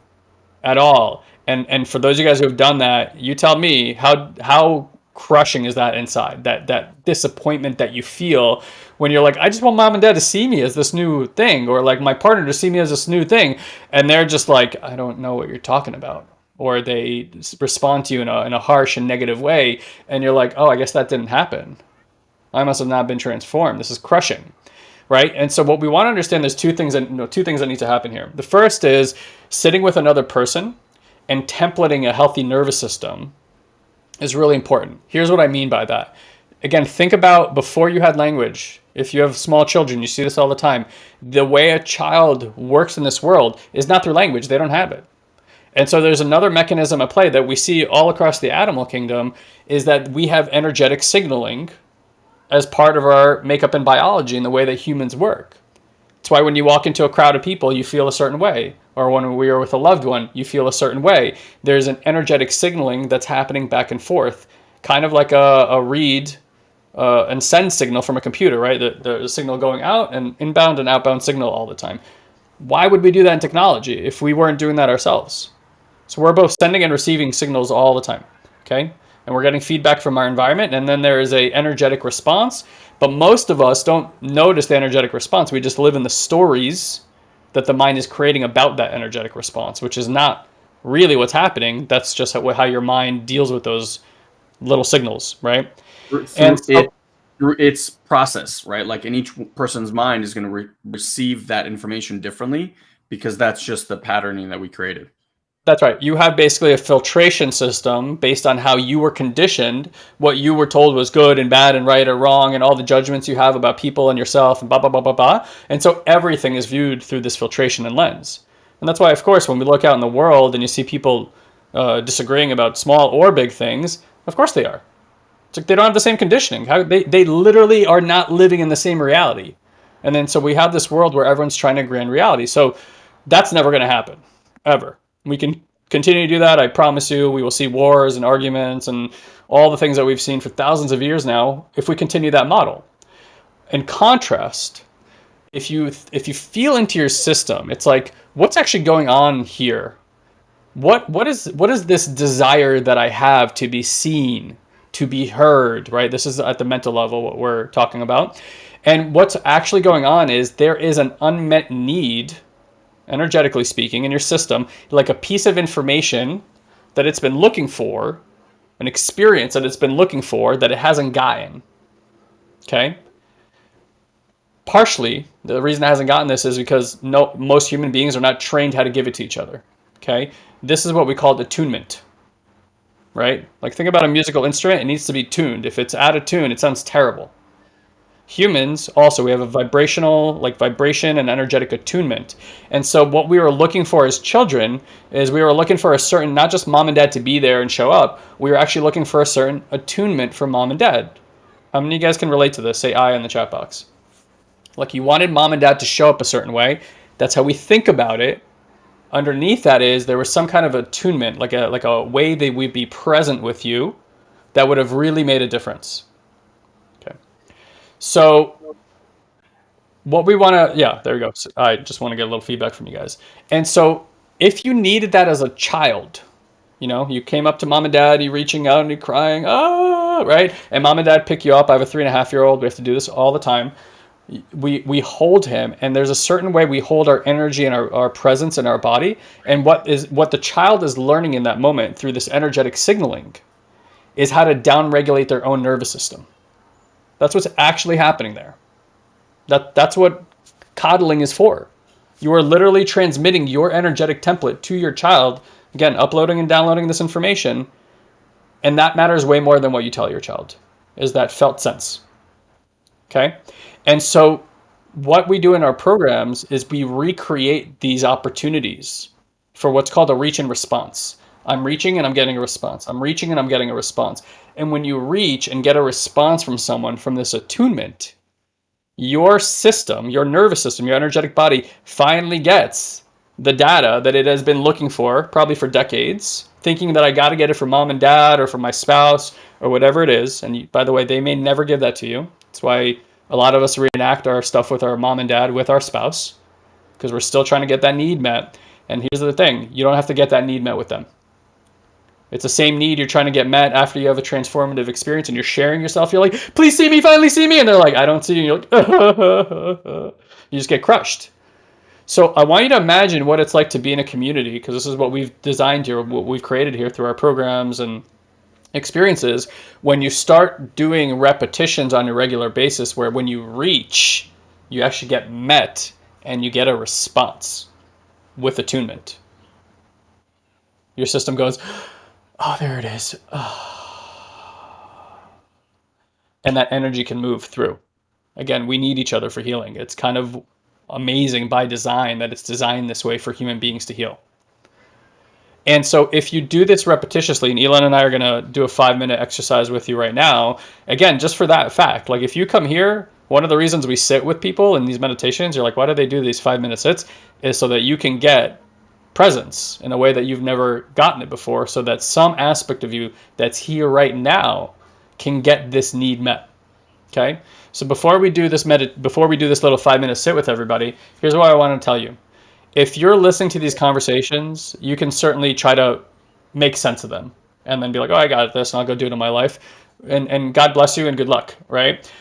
at all and and for those of you guys who have done that you tell me how how crushing is that inside that that disappointment that you feel when you're like i just want mom and dad to see me as this new thing or like my partner to see me as this new thing and they're just like i don't know what you're talking about or they respond to you in a, in a harsh and negative way and you're like oh i guess that didn't happen. I must have not been transformed. This is crushing right? And so what we want to understand there's two things that no, two things that need to happen here. The first is sitting with another person and templating a healthy nervous system is really important. Here's what i mean by that. Again think about before you had language. If you have small children you see this all the time. The way a child works in this world is not through language. They don't have it. And so there's another mechanism at play that we see all across the animal kingdom is that we have energetic signaling as part of our makeup and biology and the way that humans work. That's why when you walk into a crowd of people, you feel a certain way. Or when we are with a loved one, you feel a certain way. There's an energetic signaling that's happening back and forth, kind of like a, a read uh, and send signal from a computer, right? The, the signal going out and inbound and outbound signal all the time. Why would we do that in technology if we weren't doing that ourselves? So we're both sending and receiving signals all the time, okay? And we're getting feedback from our environment, and then there is a energetic response. But most of us don't notice the energetic response. We just live in the stories that the mind is creating about that energetic response, which is not really what's happening. That's just how, how your mind deals with those little signals, right? Through and so, it, through its process, right? Like, in each person's mind is going to re receive that information differently because that's just the patterning that we created. That's right. You have basically a filtration system based on how you were conditioned, what you were told was good and bad and right or wrong, and all the judgments you have about people and yourself and blah, blah, blah, blah, blah. And so everything is viewed through this filtration and lens. And that's why, of course, when we look out in the world and you see people uh, disagreeing about small or big things, of course they are. It's like they don't have the same conditioning. How, they, they literally are not living in the same reality. And then so we have this world where everyone's trying to on reality. So that's never going to happen, ever. We can continue to do that. I promise you, we will see wars and arguments and all the things that we've seen for thousands of years now if we continue that model. In contrast, if you if you feel into your system, it's like what's actually going on here? What what is what is this desire that I have to be seen, to be heard, right? This is at the mental level what we're talking about. And what's actually going on is there is an unmet need energetically speaking, in your system, like a piece of information that it's been looking for, an experience that it's been looking for that it hasn't gotten. Okay? Partially, the reason it hasn't gotten this is because no, most human beings are not trained how to give it to each other. Okay? This is what we call attunement. Right? Like think about a musical instrument, it needs to be tuned. If it's out of tune, it sounds terrible humans also we have a vibrational like vibration and energetic attunement. And so what we were looking for as children is we were looking for a certain not just mom and dad to be there and show up we were actually looking for a certain attunement from mom and dad. How many of you guys can relate to this? Say i in the chat box. Like you wanted mom and dad to show up a certain way. That's how we think about it. Underneath that is there was some kind of attunement like a like a way they would be present with you that would have really made a difference so what we want to, yeah, there we go. So I just want to get a little feedback from you guys. And so if you needed that as a child, you know, you came up to mom and dad, you reaching out and you crying, ah, right? And mom and dad pick you up. I have a three and a half year old. We have to do this all the time. We, we hold him and there's a certain way we hold our energy and our, our presence in our body. And what is what the child is learning in that moment through this energetic signaling is how to downregulate their own nervous system. That's what's actually happening there. That, that's what coddling is for. You are literally transmitting your energetic template to your child, again, uploading and downloading this information, and that matters way more than what you tell your child, is that felt sense. Okay? And so what we do in our programs is we recreate these opportunities for what's called a reach and response. I'm reaching and I'm getting a response. I'm reaching and I'm getting a response. And when you reach and get a response from someone from this attunement, your system, your nervous system, your energetic body finally gets the data that it has been looking for, probably for decades, thinking that I got to get it from mom and dad or from my spouse or whatever it is. And by the way, they may never give that to you. That's why a lot of us reenact our stuff with our mom and dad with our spouse because we're still trying to get that need met. And here's the thing you don't have to get that need met with them. It's the same need you're trying to get met after you have a transformative experience and you're sharing yourself. You're like, please see me, finally see me. And they're like, I don't see you. You're like, [LAUGHS] you just get crushed. So I want you to imagine what it's like to be in a community because this is what we've designed here, what we've created here through our programs and experiences. When you start doing repetitions on a regular basis, where when you reach, you actually get met and you get a response with attunement. Your system goes, Oh, there it is. Oh. And that energy can move through. Again, we need each other for healing. It's kind of amazing by design that it's designed this way for human beings to heal. And so if you do this repetitiously, and Elon and I are going to do a five minute exercise with you right now, again, just for that fact, like if you come here, one of the reasons we sit with people in these meditations, you're like, why do they do these five minute sits? Is so that you can get presence in a way that you've never gotten it before so that some aspect of you that's here right now can get this need met. Okay. So before we do this medit before we do this little five minute sit with everybody, here's what I want to tell you. If you're listening to these conversations, you can certainly try to make sense of them and then be like, oh, I got this and I'll go do it in my life. And, and God bless you and good luck, right?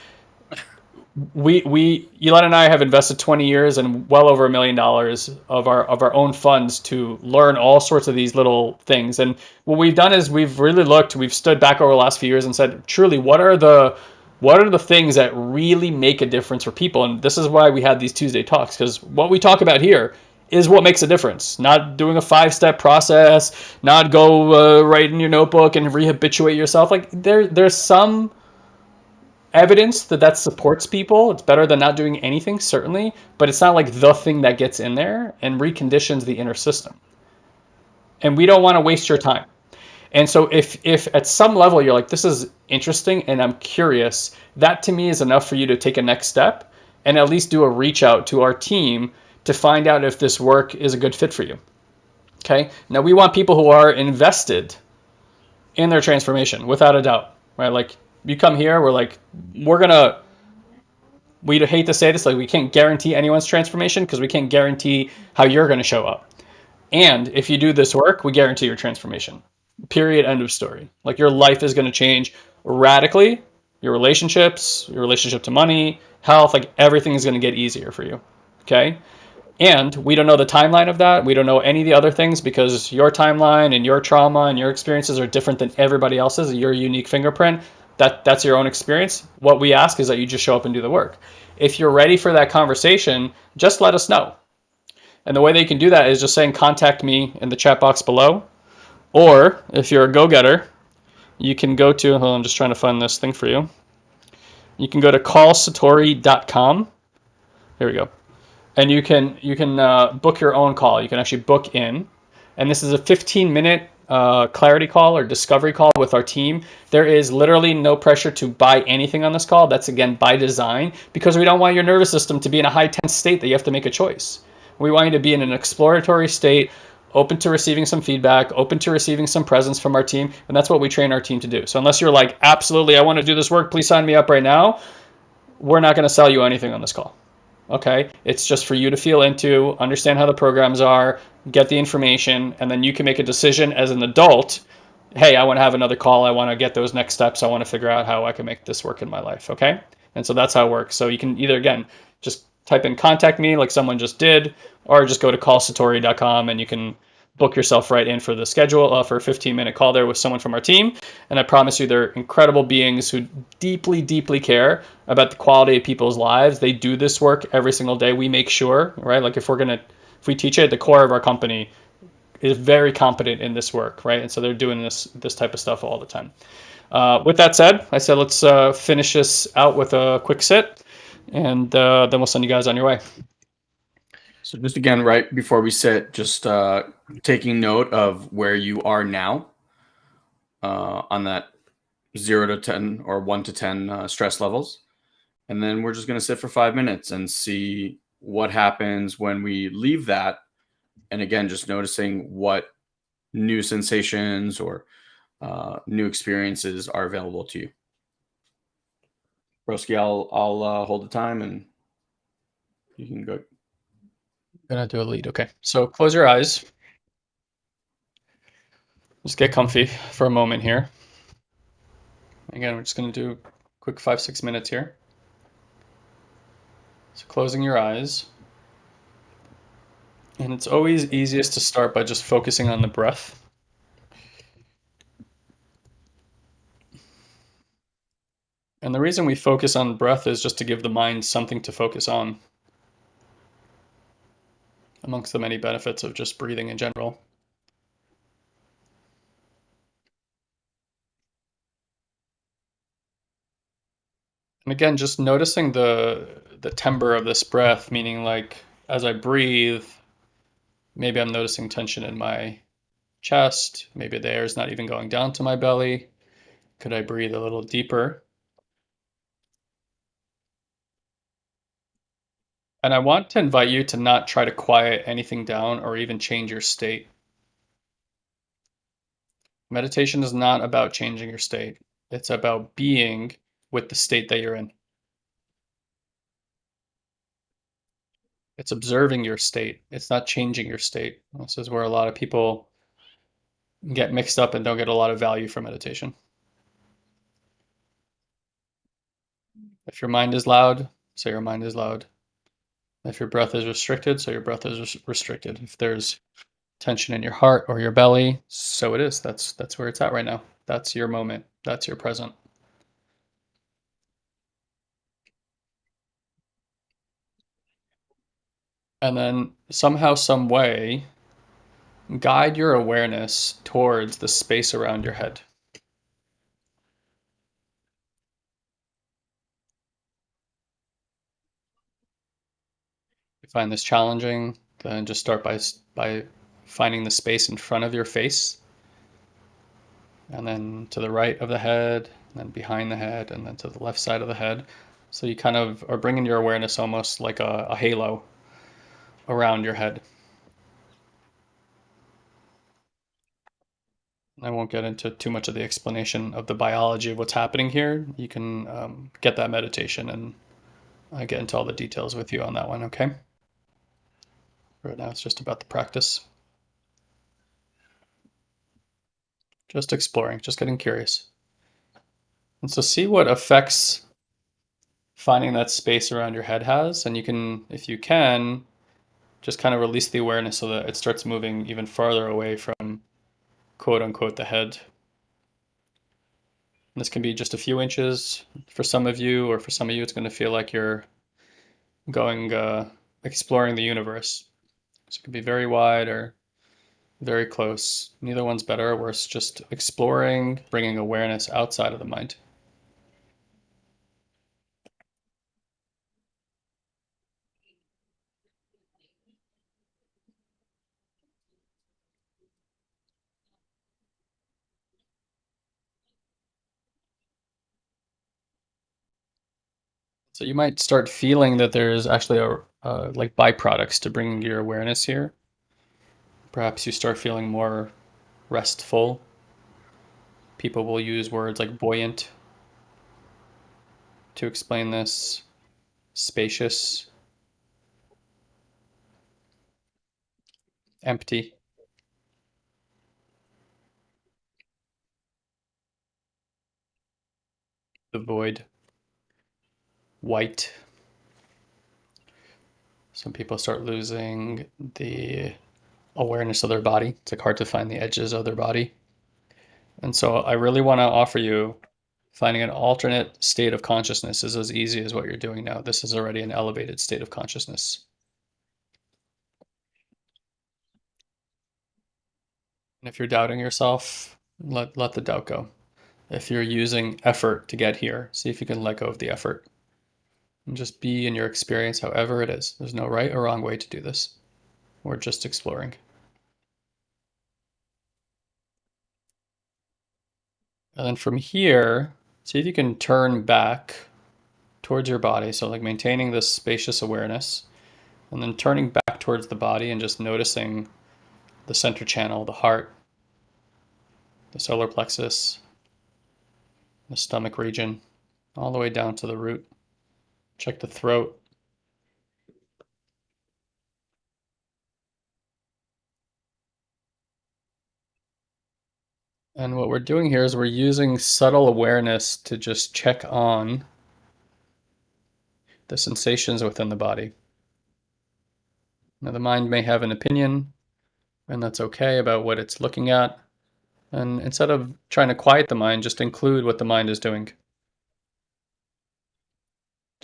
We we Elon and I have invested 20 years and well over a million dollars of our of our own funds to learn all sorts of these little things. And what we've done is we've really looked, we've stood back over the last few years and said, truly, what are the what are the things that really make a difference for people? And this is why we had these Tuesday talks because what we talk about here is what makes a difference. Not doing a five step process, not go uh, write in your notebook and rehabituate yourself. Like there there's some evidence that that supports people. It's better than not doing anything, certainly, but it's not like the thing that gets in there and reconditions the inner system. And we don't want to waste your time. And so if if at some level you're like this is interesting and I'm curious, that to me is enough for you to take a next step and at least do a reach out to our team to find out if this work is a good fit for you. Okay? Now we want people who are invested in their transformation without a doubt, right? Like you come here, we're like, we're gonna. We'd hate to say this, like we can't guarantee anyone's transformation because we can't guarantee how you're going to show up. And if you do this work, we guarantee your transformation. Period. End of story. Like your life is going to change radically. Your relationships, your relationship to money, health, like everything is going to get easier for you. Okay. And we don't know the timeline of that. We don't know any of the other things because your timeline and your trauma and your experiences are different than everybody else's. Your unique fingerprint that that's your own experience. What we ask is that you just show up and do the work. If you're ready for that conversation, just let us know. And the way that you can do that is just saying contact me in the chat box below. Or if you're a go-getter, you can go to, I'm just trying to find this thing for you. You can go to callsatori.com. Here we go. And you can you can uh, book your own call. You can actually book in. And this is a 15 minute uh, clarity call or discovery call with our team, there is literally no pressure to buy anything on this call. That's again by design because we don't want your nervous system to be in a high tense state that you have to make a choice. We want you to be in an exploratory state, open to receiving some feedback, open to receiving some presence from our team. And that's what we train our team to do. So unless you're like, absolutely, I want to do this work, please sign me up right now, we're not going to sell you anything on this call. Okay. It's just for you to feel into, understand how the programs are, get the information, and then you can make a decision as an adult. Hey, I want to have another call. I want to get those next steps. I want to figure out how I can make this work in my life. Okay. And so that's how it works. So you can either, again, just type in contact me like someone just did, or just go to callsatori.com and you can book yourself right in for the schedule uh, for a 15 minute call there with someone from our team. And I promise you, they're incredible beings who deeply, deeply care about the quality of people's lives. They do this work every single day. We make sure, right? Like if we're going to, if we teach it, the core of our company is very competent in this work, right? And so they're doing this, this type of stuff all the time. Uh, with that said, I said, let's uh, finish this out with a quick sit and uh, then we'll send you guys on your way. So just again, right before we sit, just uh, taking note of where you are now uh, on that zero to 10 or one to 10 uh, stress levels. And then we're just going to sit for five minutes and see what happens when we leave that. And again, just noticing what new sensations or uh, new experiences are available to you. Broski, I'll, I'll uh, hold the time and you can go gonna do a lead. Okay, so close your eyes. Just get comfy for a moment here. Again, we're just gonna do a quick five, six minutes here. So closing your eyes. And it's always easiest to start by just focusing on the breath. And the reason we focus on breath is just to give the mind something to focus on amongst the many benefits of just breathing in general. And again, just noticing the the timbre of this breath, meaning like as I breathe, maybe I'm noticing tension in my chest. Maybe the air is not even going down to my belly. Could I breathe a little deeper? And I want to invite you to not try to quiet anything down or even change your state. Meditation is not about changing your state. It's about being with the state that you're in. It's observing your state. It's not changing your state. This is where a lot of people get mixed up and don't get a lot of value from meditation. If your mind is loud, say your mind is loud. If your breath is restricted, so your breath is restricted. If there's tension in your heart or your belly, so it is. That's that's where it's at right now. That's your moment. That's your present. And then somehow, some way, guide your awareness towards the space around your head. Find this challenging, then just start by, by finding the space in front of your face. And then to the right of the head, and then behind the head, and then to the left side of the head. So you kind of are bringing your awareness almost like a, a halo around your head. I won't get into too much of the explanation of the biology of what's happening here. You can um, get that meditation and I get into all the details with you on that one, okay? Right now it's just about the practice. Just exploring, just getting curious. And so see what effects finding that space around your head has. And you can, if you can, just kind of release the awareness so that it starts moving even farther away from quote unquote the head. And this can be just a few inches for some of you, or for some of you, it's going to feel like you're going uh, exploring the universe. So it could be very wide or very close. Neither one's better or worse, just exploring, bringing awareness outside of the mind. You might start feeling that there's actually a like byproducts to bringing your awareness here. Perhaps you start feeling more restful. People will use words like buoyant to explain this, spacious, empty. The void white. Some people start losing the awareness of their body. It's like hard to find the edges of their body. And so I really want to offer you finding an alternate state of consciousness is as easy as what you're doing now. This is already an elevated state of consciousness. And if you're doubting yourself, let, let the doubt go. If you're using effort to get here, see if you can let go of the effort and just be in your experience however it is. There's no right or wrong way to do this. We're just exploring. And then from here, see if you can turn back towards your body. So like maintaining this spacious awareness and then turning back towards the body and just noticing the center channel, the heart, the solar plexus, the stomach region, all the way down to the root. Check the throat. And what we're doing here is we're using subtle awareness to just check on the sensations within the body. Now the mind may have an opinion, and that's okay about what it's looking at. And instead of trying to quiet the mind, just include what the mind is doing.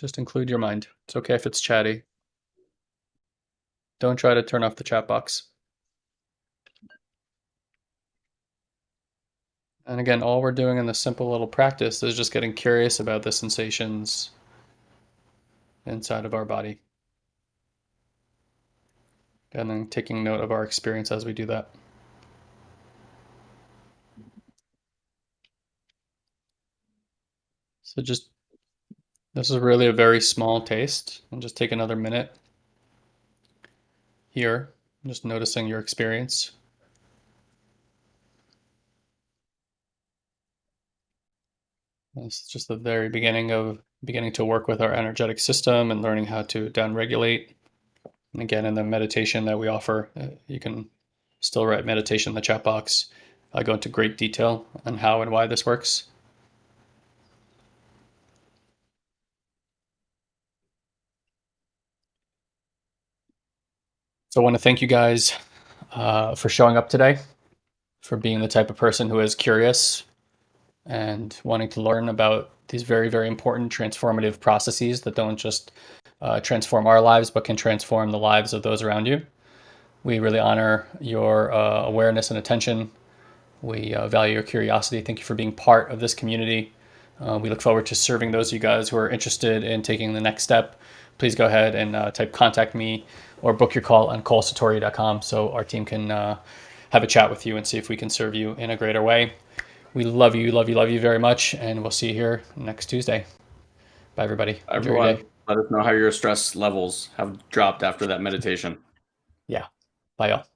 Just include your mind. It's okay if it's chatty. Don't try to turn off the chat box. And again, all we're doing in this simple little practice is just getting curious about the sensations inside of our body. And then taking note of our experience as we do that. So just this is really a very small taste. And just take another minute here, just noticing your experience. This is just the very beginning of beginning to work with our energetic system and learning how to downregulate. And again, in the meditation that we offer, uh, you can still write meditation in the chat box. I go into great detail on how and why this works. So I want to thank you guys uh, for showing up today, for being the type of person who is curious and wanting to learn about these very, very important transformative processes that don't just uh, transform our lives, but can transform the lives of those around you. We really honor your uh, awareness and attention. We uh, value your curiosity. Thank you for being part of this community. Uh, we look forward to serving those of you guys who are interested in taking the next step. Please go ahead and uh, type contact me or book your call on colesatori.com so our team can uh, have a chat with you and see if we can serve you in a greater way. We love you, love you, love you very much, and we'll see you here next Tuesday. Bye, everybody. Everyone, let us know how your stress levels have dropped after that meditation. Yeah. Bye, y'all.